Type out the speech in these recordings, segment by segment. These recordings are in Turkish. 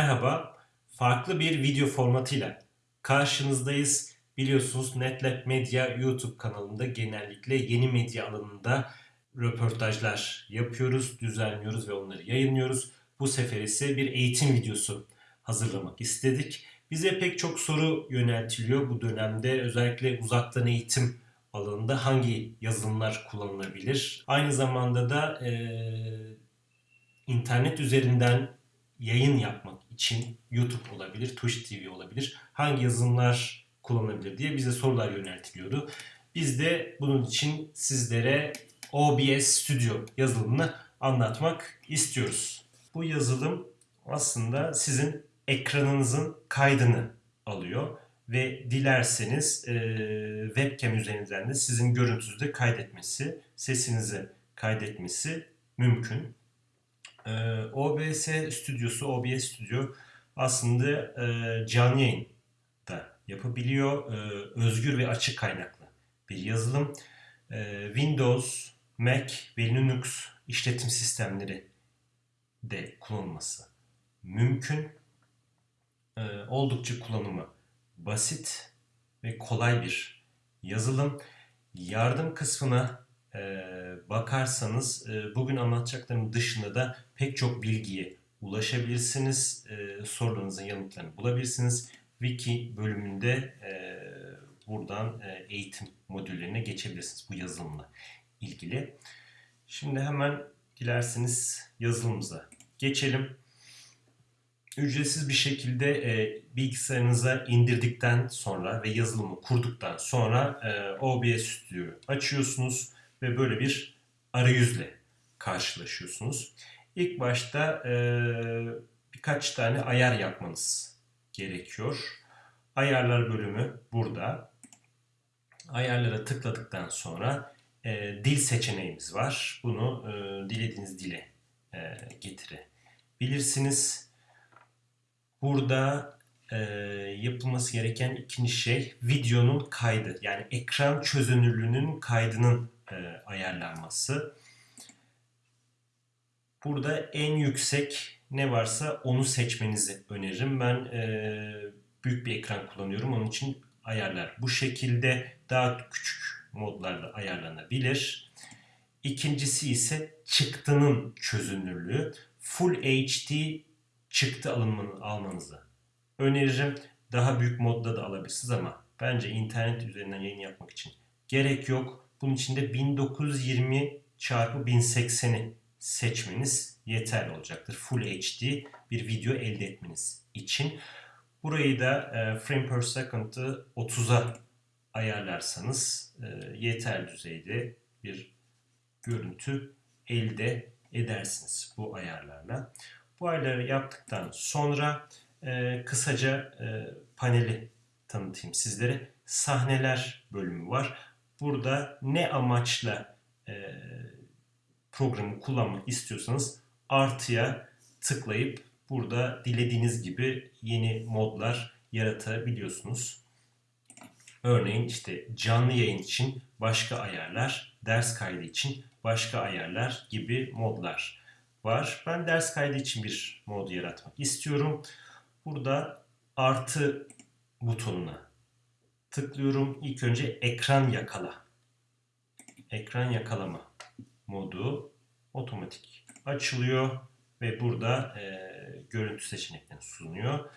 Merhaba, farklı bir video formatıyla karşınızdayız. Biliyorsunuz NetLab Medya YouTube kanalında genellikle yeni medya alanında röportajlar yapıyoruz, düzenliyoruz ve onları yayınlıyoruz. Bu sefer ise bir eğitim videosu hazırlamak istedik. Bize pek çok soru yöneltiliyor bu dönemde. Özellikle uzaktan eğitim alanında hangi yazılımlar kullanılabilir? Aynı zamanda da eee internet üzerinden yayın yapmak için YouTube olabilir, Twitch TV olabilir. Hangi yazılımlar kullanılabilir diye bize sorular yöneltiliyordu. Biz de bunun için sizlere OBS Studio yazılımını anlatmak istiyoruz. Bu yazılım aslında sizin ekranınızın kaydını alıyor ve dilerseniz e, webcam üzerinden de sizin görüntünüzü de kaydetmesi, sesinizi kaydetmesi mümkün. Ee, OBS stüdyosu, OBS Studio aslında e, canlı yayın da yapabiliyor. Ee, özgür ve açık kaynaklı bir yazılım. Ee, Windows, Mac ve Linux işletim sistemleri de kullanılması mümkün. Ee, oldukça kullanımı basit ve kolay bir yazılım. Yardım kısmına e, bakarsanız e, bugün anlatacaklarım dışında da pek çok bilgiye ulaşabilirsiniz. E, sorularınızın yanıtlarını bulabilirsiniz. Wiki bölümünde e, buradan e, eğitim modüllerine geçebilirsiniz bu yazılımla ilgili. Şimdi hemen dilerseniz yazılımıza geçelim. Ücretsiz bir şekilde e, bilgisayarınıza indirdikten sonra ve yazılımı kurduktan sonra e, OBS Studio açıyorsunuz ve böyle bir arayüzle karşılaşıyorsunuz. İlk başta e, birkaç tane ayar yapmanız gerekiyor. Ayarlar bölümü burada. Ayarlara tıkladıktan sonra e, dil seçeneğimiz var. Bunu e, dilediğiniz dile e, getirebilirsiniz. Burada e, yapılması gereken ikinci şey videonun kaydı. Yani ekran çözünürlüğünün kaydının e, ayarlanması. Burada en yüksek ne varsa onu seçmenizi öneririm. Ben e, büyük bir ekran kullanıyorum. Onun için ayarlar bu şekilde daha küçük modlarda ayarlanabilir. İkincisi ise çıktının çözünürlüğü. Full HD çıktı alımını almanızı öneririm. Daha büyük modda da alabilirsiniz ama bence internet üzerinden yayın yapmak için gerek yok. Bunun için de 1920 çarpı 1080'i seçmeniz yeterli olacaktır. Full HD bir video elde etmeniz için. Burayı da e, frame per second'ı 30'a ayarlarsanız e, yeterli düzeyde bir görüntü elde edersiniz bu ayarlarla. Bu ayarları yaptıktan sonra e, kısaca e, paneli tanıtayım sizlere. Sahneler bölümü var. Burada ne amaçla e, programı kullanmak istiyorsanız artıya tıklayıp burada dilediğiniz gibi yeni modlar yaratabiliyorsunuz. Örneğin işte canlı yayın için başka ayarlar, ders kaydı için başka ayarlar gibi modlar var. Ben ders kaydı için bir mod yaratmak istiyorum. Burada artı butonuna tıklıyorum. İlk önce ekran yakala. Ekran yakalama modu otomatik açılıyor ve burada e, görüntü seçeneklerini sunuyor.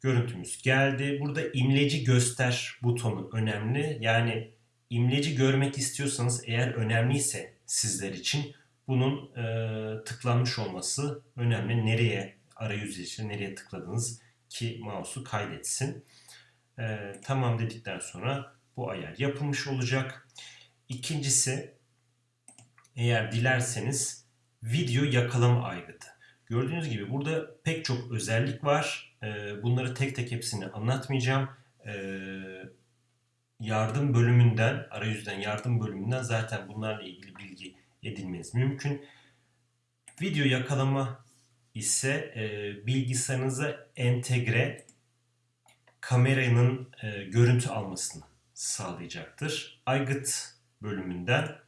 Görüntümüz geldi. Burada imleci göster butonu önemli. Yani imleci görmek istiyorsanız eğer önemliyse sizler için bunun e, tıklanmış olması önemli. Nereye arayüz için nereye tıkladınız ki mouse'u kaydetsin. E, tamam dedikten sonra bu ayar yapılmış olacak. İkincisi eğer dilerseniz video yakalama aygıtı. Gördüğünüz gibi burada pek çok özellik var. E, bunları tek tek hepsini anlatmayacağım. E, yardım bölümünden, arayüzden yardım bölümünden zaten bunlarla ilgili bilgi edinmeniz mümkün. Video yakalama ise e, bilgisayarınıza entegre kameranın e, görüntü almasını sağlayacaktır. Aygıt bölümünden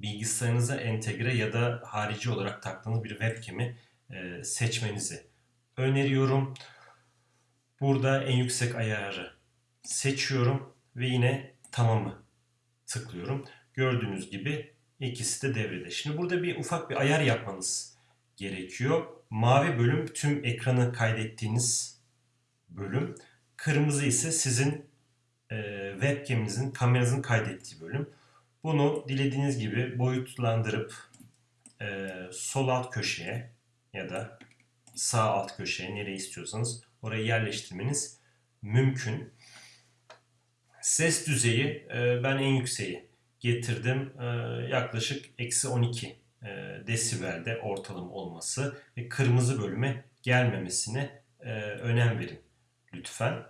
bilgisayarınıza entegre ya da harici olarak taktığınız bir webcam'i e, seçmenizi öneriyorum. Burada en yüksek ayarı seçiyorum ve yine tamamı tıklıyorum. Gördüğünüz gibi ikisi de devrede. Şimdi burada bir ufak bir ayar yapmanız gerekiyor. Mavi bölüm tüm ekranı kaydettiğiniz bölüm. Kırmızı ise sizin e, webcam'inizin, kameranızın kaydettiği bölüm. Bunu dilediğiniz gibi boyutlandırıp e, sol alt köşeye ya da sağ alt köşeye nereye istiyorsanız oraya yerleştirmeniz mümkün. Ses düzeyi e, ben en yükseği getirdim. E, yaklaşık eksi 12 e, desibelde ortalama olması ve kırmızı bölüme gelmemesine e, önem verin lütfen.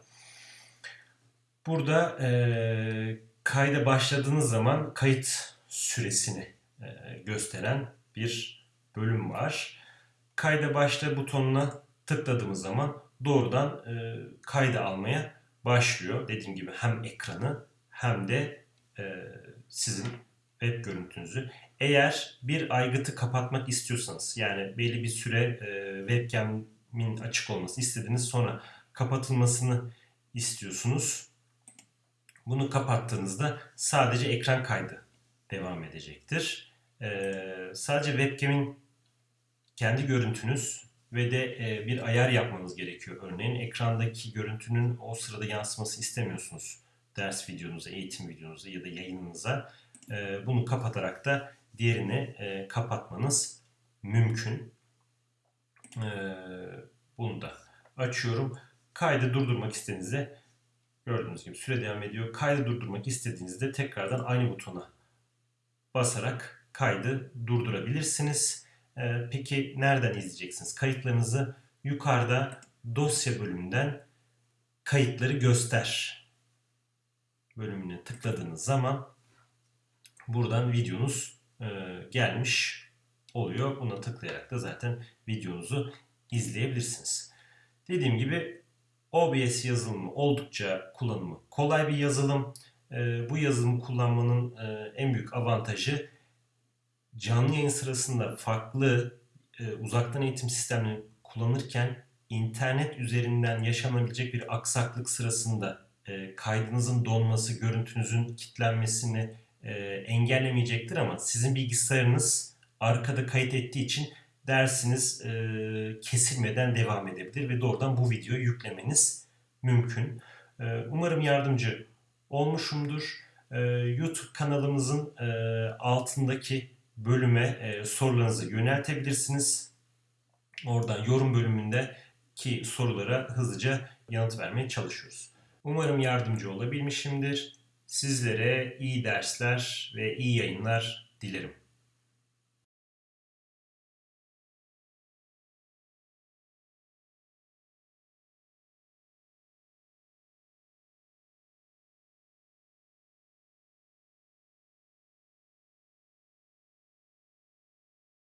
Burada e, kayda başladığınız zaman kayıt süresini e, gösteren bir bölüm var. Kayda başla butonuna tıkladığımız zaman doğrudan e, kayda almaya başlıyor. Dediğim gibi hem ekranı hem de e, sizin web görüntünüzü. Eğer bir aygıtı kapatmak istiyorsanız yani belli bir süre e, webcam'in açık olmasını istediğiniz sonra kapatılmasını istiyorsunuz. Bunu kapattığınızda sadece ekran kaydı devam edecektir. Ee, sadece webcam'in kendi görüntünüz ve de e, bir ayar yapmanız gerekiyor. Örneğin ekrandaki görüntünün o sırada yansıması istemiyorsunuz ders videonuza, eğitim videonuza ya da yayınınıza. E, bunu kapatarak da diğerini e, kapatmanız mümkün. E, bunu da açıyorum. Kaydı durdurmak istediğinizde gördüğünüz gibi süre devam ediyor. Kaydı durdurmak istediğinizde tekrardan aynı butona basarak kaydı durdurabilirsiniz. Ee, peki nereden izleyeceksiniz? Kayıtlarınızı yukarıda dosya bölümünden kayıtları göster bölümüne tıkladığınız zaman buradan videonuz e, gelmiş oluyor. Buna tıklayarak da zaten videonuzu izleyebilirsiniz. Dediğim gibi OBS yazılımı oldukça kullanımı kolay bir yazılım. E, bu yazılımı kullanmanın e, en büyük avantajı canlı yayın sırasında farklı e, uzaktan eğitim sistemini kullanırken internet üzerinden yaşanabilecek bir aksaklık sırasında e, kaydınızın donması, görüntünüzün kilitlenmesini e, engellemeyecektir ama sizin bilgisayarınız arkada kayıt ettiği için dersiniz e, kesilmeden devam edebilir ve doğrudan bu videoyu yüklemeniz mümkün. E, umarım yardımcı olmuşumdur. E, YouTube kanalımızın e, altındaki bölüme e, sorularınızı yöneltebilirsiniz. Oradan yorum bölümündeki sorulara hızlıca yanıt vermeye çalışıyoruz. Umarım yardımcı olabilmişimdir. Sizlere iyi dersler ve iyi yayınlar dilerim.